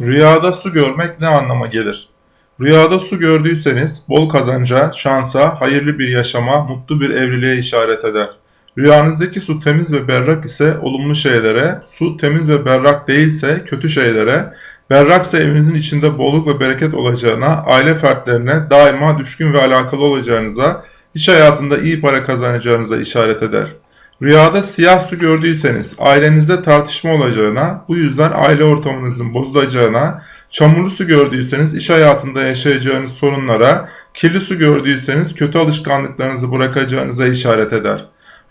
Rüyada su görmek ne anlama gelir? Rüyada su gördüyseniz bol kazanca, şansa, hayırlı bir yaşama, mutlu bir evliliğe işaret eder. Rüyanızdaki su temiz ve berrak ise olumlu şeylere, su temiz ve berrak değilse kötü şeylere, berraksa evinizin içinde bolluk ve bereket olacağına, aile fertlerine daima düşkün ve alakalı olacağınıza, iş hayatında iyi para kazanacağınıza işaret eder. Rüyada siyah su gördüyseniz ailenizde tartışma olacağına, bu yüzden aile ortamınızın bozulacağına, çamurlu su gördüyseniz iş hayatında yaşayacağınız sorunlara, kirli su gördüyseniz kötü alışkanlıklarınızı bırakacağınıza işaret eder.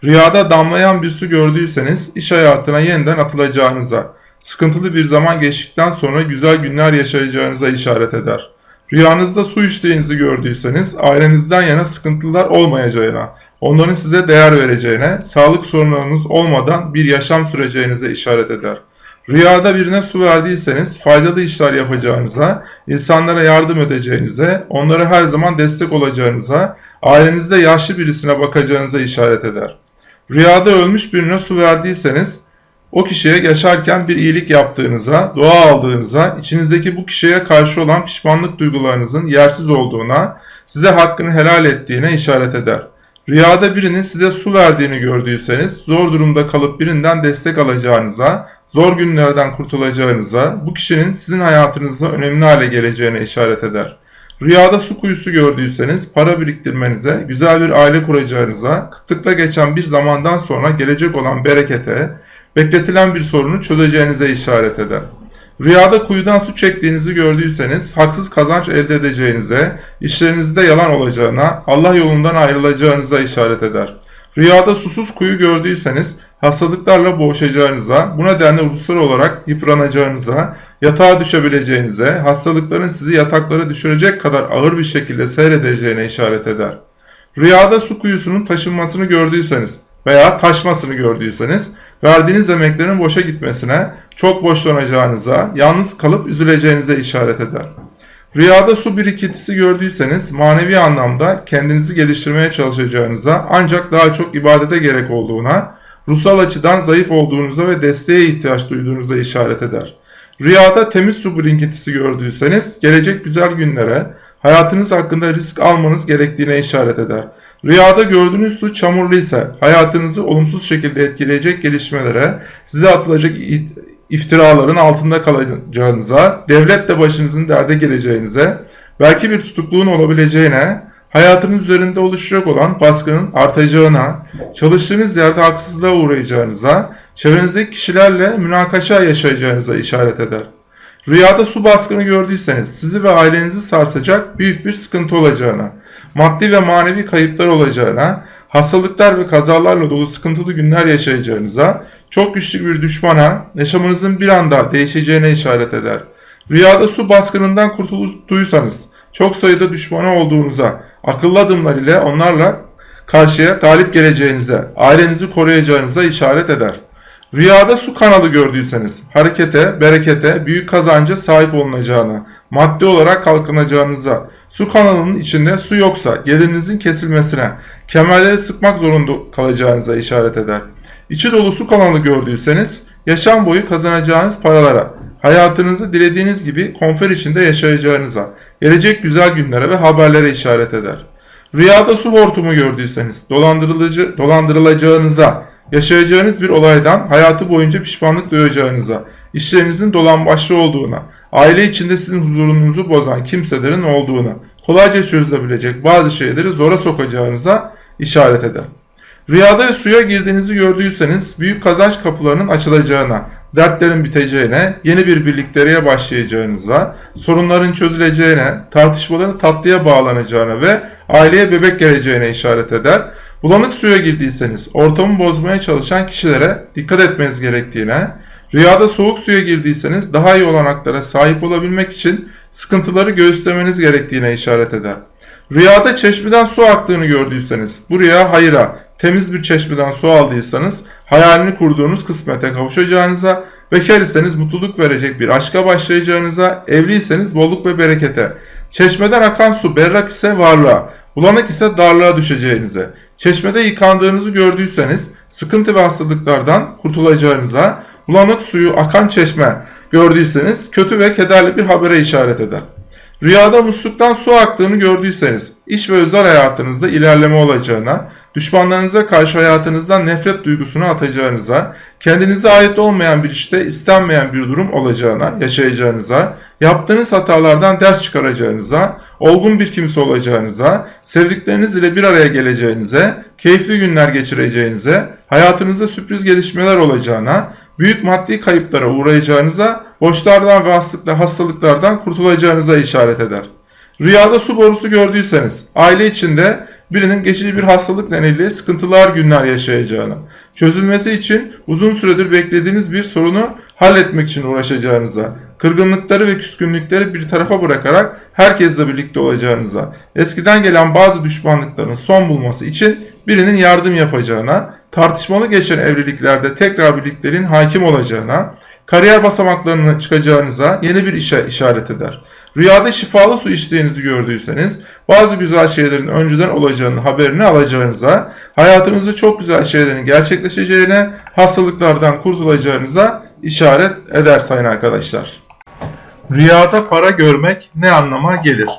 Rüyada damlayan bir su gördüyseniz iş hayatına yeniden atılacağınıza, sıkıntılı bir zaman geçtikten sonra güzel günler yaşayacağınıza işaret eder. Rüyanızda su içtiğinizi gördüyseniz ailenizden yana sıkıntılar olmayacağına, onların size değer vereceğine, sağlık sorunlarınız olmadan bir yaşam süreceğinize işaret eder. Rüyada birine su verdiyseniz faydalı işler yapacağınıza, insanlara yardım edeceğinize, onlara her zaman destek olacağınıza, ailenizde yaşlı birisine bakacağınıza işaret eder. Rüyada ölmüş birine su verdiyseniz o kişiye yaşarken bir iyilik yaptığınıza, dua aldığınıza, içinizdeki bu kişiye karşı olan pişmanlık duygularınızın yersiz olduğuna, size hakkını helal ettiğine işaret eder. Rüyada birinin size su verdiğini gördüyseniz, zor durumda kalıp birinden destek alacağınıza, zor günlerden kurtulacağınıza, bu kişinin sizin hayatınızda önemli hale geleceğine işaret eder. Rüyada su kuyusu gördüyseniz para biriktirmenize, güzel bir aile kuracağınıza, kıtlıkla geçen bir zamandan sonra gelecek olan berekete, bekletilen bir sorunu çözeceğinize işaret eder. Rüyada kuyudan su çektiğinizi gördüyseniz haksız kazanç elde edeceğinize, işlerinizde yalan olacağına, Allah yolundan ayrılacağınıza işaret eder. Rüyada susuz kuyu gördüyseniz hastalıklarla boğuşacağınıza, bu nedenle ruhsal olarak yıpranacağınıza, yatağa düşebileceğinize, hastalıkların sizi yataklara düşürecek kadar ağır bir şekilde seyredeceğine işaret eder. Rüyada su kuyusunun taşınmasını gördüyseniz veya taşmasını gördüyseniz, verdiğiniz emeklerin boşa gitmesine, çok boşlanacağınıza, yalnız kalıp üzüleceğinize işaret eder. Rüyada su birikintisi gördüyseniz manevi anlamda kendinizi geliştirmeye çalışacağınıza ancak daha çok ibadete gerek olduğuna, ruhsal açıdan zayıf olduğunuza ve desteğe ihtiyaç duyduğunuza işaret eder. Rüyada temiz su birikintisi gördüyseniz gelecek güzel günlere, hayatınız hakkında risk almanız gerektiğine işaret eder. Rüyada gördüğünüz su çamurlu ise hayatınızı olumsuz şekilde etkileyecek gelişmelere, size atılacak iftiraların altında kalacağınıza, devletle başınızın derde geleceğinize, belki bir tutukluğun olabileceğine, hayatınız üzerinde oluşacak olan baskının artacağına, çalıştığınız yerde haksızlığa uğrayacağınıza, çevrenizdeki kişilerle münakaşa yaşayacağınıza işaret eder. Rüyada su baskını gördüyseniz sizi ve ailenizi sarsacak büyük bir sıkıntı olacağına, maddi ve manevi kayıplar olacağına, hastalıklar ve kazalarla dolu sıkıntılı günler yaşayacağınıza, çok güçlü bir düşmana, yaşamınızın bir anda değişeceğine işaret eder. Rüyada su baskınından kurtulduysanız, çok sayıda düşmana olduğunuza, akıllı adımlar ile onlarla karşıya galip geleceğinize, ailenizi koruyacağınıza işaret eder. Rüyada su kanalı gördüyseniz, harekete, berekete, büyük kazanca sahip olunacağına, maddi olarak kalkınacağınıza, su kanalının içinde su yoksa gelirinizin kesilmesine, kemerleri sıkmak zorunda kalacağınıza işaret eder. İçi dolu su kanalı gördüyseniz, yaşam boyu kazanacağınız paralara, hayatınızı dilediğiniz gibi konfer içinde yaşayacağınıza, gelecek güzel günlere ve haberlere işaret eder. Rüyada su hortumu gördüyseniz, dolandırılıcı, dolandırılacağınıza, yaşayacağınız bir olaydan hayatı boyunca pişmanlık duyacağınıza, işlerinizin dolambaçlı olduğuna, aile içinde sizin huzurunuzu bozan kimselerin olduğuna, kolayca çözülebilecek bazı şeyleri zora sokacağınıza işaret eder. Rüyada suya girdiğinizi gördüyseniz büyük kazanç kapılarının açılacağına, dertlerin biteceğine, yeni bir birlikteliğe başlayacağınıza, sorunların çözüleceğine, tartışmaların tatlıya bağlanacağına ve aileye bebek geleceğine işaret eder. Bulanık suya girdiyseniz ortamı bozmaya çalışan kişilere dikkat etmeniz gerektiğine, rüyada soğuk suya girdiyseniz daha iyi olanaklara sahip olabilmek için sıkıntıları göğüslemeniz gerektiğine işaret eder. Rüyada çeşmeden su aktığını gördüyseniz bu rüya hayra, temiz bir çeşmeden su aldıysanız hayalini kurduğunuz kısmete kavuşacağınıza, bekar iseniz mutluluk verecek bir aşka başlayacağınıza, evliyseniz bolluk ve berekete, çeşmeden akan su berrak ise varlığa, bulanık ise darlığa düşeceğinize, çeşmede yıkandığınızı gördüyseniz sıkıntı ve hastalıklardan kurtulacağınıza, bulanık suyu akan çeşme, gördüyseniz kötü ve kederli bir habere işaret eder. Rüyada musluktan su aktığını gördüyseniz iş ve özel hayatınızda ilerleme olacağına, düşmanlarınıza karşı hayatınızdan nefret duygusunu atacağınıza, kendinize ait olmayan bir işte istenmeyen bir durum olacağına, yaşayacağınıza, yaptığınız hatalardan ders çıkaracağınıza, olgun bir kimse olacağınıza, sevdikleriniz ile bir araya geleceğinize, keyifli günler geçireceğinize, hayatınızda sürpriz gelişmeler olacağına, büyük maddi kayıplara uğrayacağınıza, borçlardan ve hastalıklardan kurtulacağınıza işaret eder. Rüyada su borusu gördüyseniz, aile içinde birinin geçici bir hastalık nedeniyle sıkıntılar günler yaşayacağını, çözülmesi için uzun süredir beklediğiniz bir sorunu halletmek için uğraşacağınıza, kırgınlıkları ve küskünlükleri bir tarafa bırakarak herkesle birlikte olacağınıza, eskiden gelen bazı düşmanlıkların son bulması için birinin yardım yapacağına, tartışmalı geçen evliliklerde tekrar birliklerin hakim olacağına, kariyer basamaklarına çıkacağınıza yeni bir işe işaret eder. Rüyada şifalı su içtiğinizi gördüyseniz bazı güzel şeylerin önceden olacağını haberini alacağınıza, hayatınızda çok güzel şeylerin gerçekleşeceğine, hastalıklardan kurtulacağınıza işaret eder sayın arkadaşlar. Rüyada para görmek ne anlama gelir?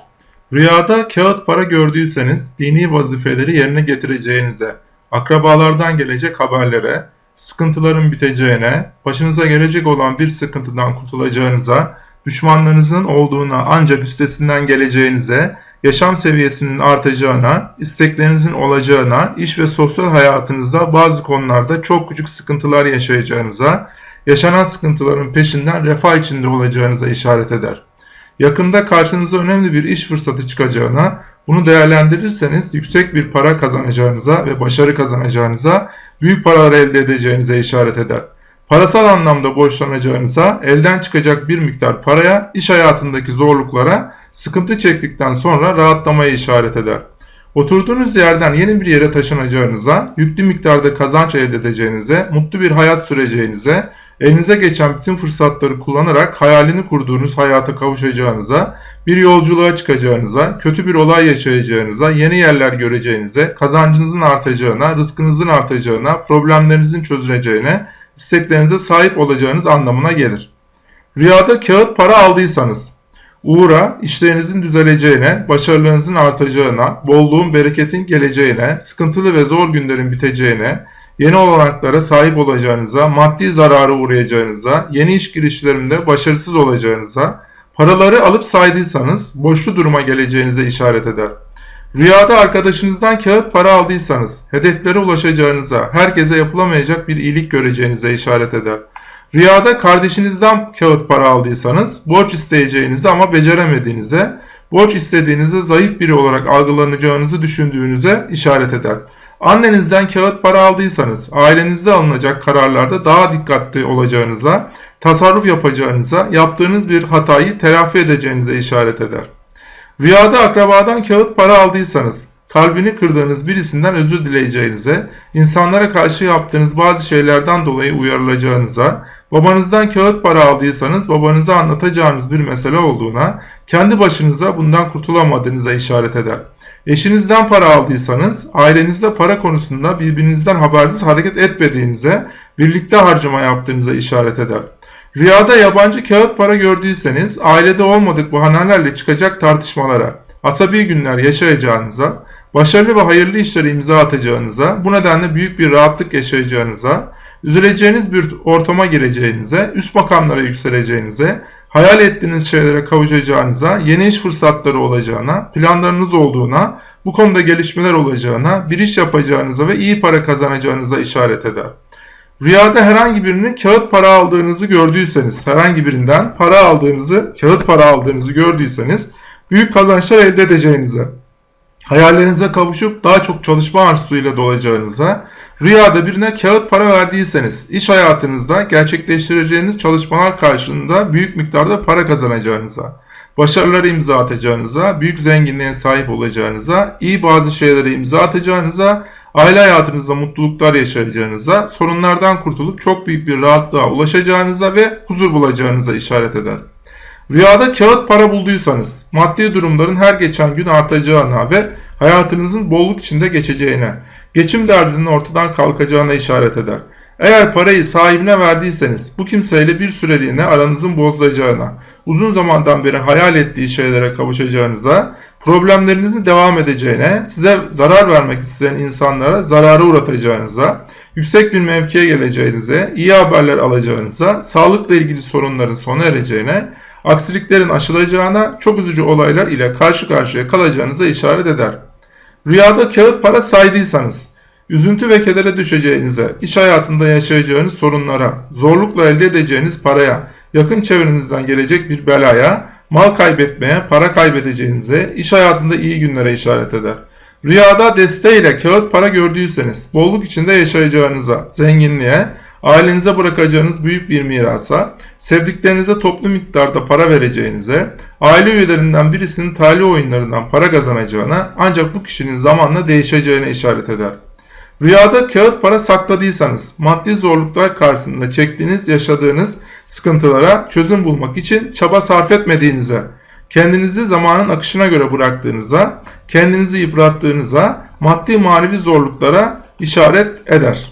Rüyada kağıt para gördüyseniz dini vazifeleri yerine getireceğinize, akrabalardan gelecek haberlere, sıkıntıların biteceğine, başınıza gelecek olan bir sıkıntıdan kurtulacağınıza, düşmanlarınızın olduğuna ancak üstesinden geleceğinize, yaşam seviyesinin artacağına, isteklerinizin olacağına, iş ve sosyal hayatınızda bazı konularda çok küçük sıkıntılar yaşayacağınıza, yaşanan sıkıntıların peşinden refah içinde olacağınıza işaret eder. Yakında karşınıza önemli bir iş fırsatı çıkacağına, bunu değerlendirirseniz yüksek bir para kazanacağınıza ve başarı kazanacağınıza, büyük paralar elde edeceğinize işaret eder. Parasal anlamda borçlanacağınıza, elden çıkacak bir miktar paraya, iş hayatındaki zorluklara, sıkıntı çektikten sonra rahatlamaya işaret eder. Oturduğunuz yerden yeni bir yere taşınacağınıza, yüklü miktarda kazanç elde edeceğinize, mutlu bir hayat süreceğinize, elinize geçen bütün fırsatları kullanarak hayalini kurduğunuz hayata kavuşacağınıza, bir yolculuğa çıkacağınıza, kötü bir olay yaşayacağınıza, yeni yerler göreceğinize, kazancınızın artacağına, rızkınızın artacağına, problemlerinizin çözüleceğine, isteklerinize sahip olacağınız anlamına gelir. Rüyada kağıt para aldıysanız, uğra, işlerinizin düzeleceğine, başarılarınızın artacağına, bolluğun, bereketin geleceğine, sıkıntılı ve zor günlerin biteceğine, yeni olanaklara sahip olacağınıza, maddi zarara uğrayacağınıza, yeni iş girişlerinde başarısız olacağınıza, paraları alıp saydıysanız boşlu duruma geleceğinize işaret eder. Rüyada arkadaşınızdan kağıt para aldıysanız, hedeflere ulaşacağınıza, herkese yapılamayacak bir iyilik göreceğinize işaret eder. Rüyada kardeşinizden kağıt para aldıysanız, borç isteyeceğinizi ama beceremediğinize, borç istediğinizde zayıf biri olarak algılanacağınızı düşündüğünüze işaret eder. Annenizden kağıt para aldıysanız, ailenizde alınacak kararlarda daha dikkatli olacağınıza, tasarruf yapacağınıza, yaptığınız bir hatayı telafi edeceğinize işaret eder. Rüyada akrabadan kağıt para aldıysanız, kalbini kırdığınız birisinden özür dileyeceğinize, insanlara karşı yaptığınız bazı şeylerden dolayı uyarılacağınıza, babanızdan kağıt para aldıysanız babanıza anlatacağınız bir mesele olduğuna, kendi başınıza bundan kurtulamadığınıza işaret eder. Eşinizden para aldıysanız, ailenizde para konusunda birbirinizden habersiz hareket etmediğinize, birlikte harcama yaptığınıza işaret eder. Rüyada yabancı kağıt para gördüyseniz ailede olmadık bahanelerle çıkacak tartışmalara, asabi günler yaşayacağınıza, başarılı ve hayırlı işlere imza atacağınıza, bu nedenle büyük bir rahatlık yaşayacağınıza, üzüleceğiniz bir ortama gireceğinize, üst makamlara yükseleceğinize, hayal ettiğiniz şeylere kavuşacağınıza, yeni iş fırsatları olacağına, planlarınız olduğuna, bu konuda gelişmeler olacağına, bir iş yapacağınıza ve iyi para kazanacağınıza işaret eder. Rüyada herhangi birinin kağıt para aldığınızı gördüyseniz, herhangi birinden para aldığınızı, kağıt para aldığınızı gördüyseniz büyük kazançlar elde edeceğinize, hayallerinize kavuşup daha çok çalışma arzusuyla dolacağınıza, rüyada birine kağıt para verdiyseniz, iş hayatınızda gerçekleştireceğiniz çalışmalar karşılığında büyük miktarda para kazanacağınıza, başarıları imza atacağınıza, büyük zenginliğe sahip olacağınıza, iyi bazı şeylere imza atacağınıza, aile hayatınızda mutluluklar yaşayacağınıza, sorunlardan kurtulup çok büyük bir rahatlığa ulaşacağınıza ve huzur bulacağınıza işaret eder. Rüyada kağıt para bulduysanız, maddi durumların her geçen gün artacağına ve hayatınızın bolluk içinde geçeceğine, geçim derdinin ortadan kalkacağına işaret eder. Eğer parayı sahibine verdiyseniz bu kimseyle bir süreliğine aranızın bozulacağına, uzun zamandan beri hayal ettiği şeylere kavuşacağınıza, problemlerinizin devam edeceğine, size zarar vermek isteyen insanlara zarara uğratacağınıza, yüksek bir mevkiye geleceğinize, iyi haberler alacağınıza, sağlıkla ilgili sorunların sona ereceğine, aksiliklerin aşılacağına, çok üzücü olaylar ile karşı karşıya kalacağınıza işaret eder. Rüyada kağıt para saydıysanız, üzüntü ve kedere düşeceğinize, iş hayatında yaşayacağınız sorunlara, zorlukla elde edeceğiniz paraya, yakın çevrenizden gelecek bir belaya, mal kaybetmeye, para kaybedeceğinize, iş hayatında iyi günlere işaret eder. Rüyada desteğiyle kağıt para gördüyseniz, bolluk içinde yaşayacağınıza, zenginliğe, ailenize bırakacağınız büyük bir mirasa, sevdiklerinize toplu miktarda para vereceğinize, aile üyelerinden birisinin talih oyunlarından para kazanacağına ancak bu kişinin zamanla değişeceğine işaret eder. Rüyada kağıt para sakladıysanız, maddi zorluklar karşısında çektiğiniz, yaşadığınız sıkıntılara çözüm bulmak için çaba sarf etmediğinize, kendinizi zamanın akışına göre bıraktığınıza, kendinizi yıprattığınıza, maddi manevi zorluklara işaret eder.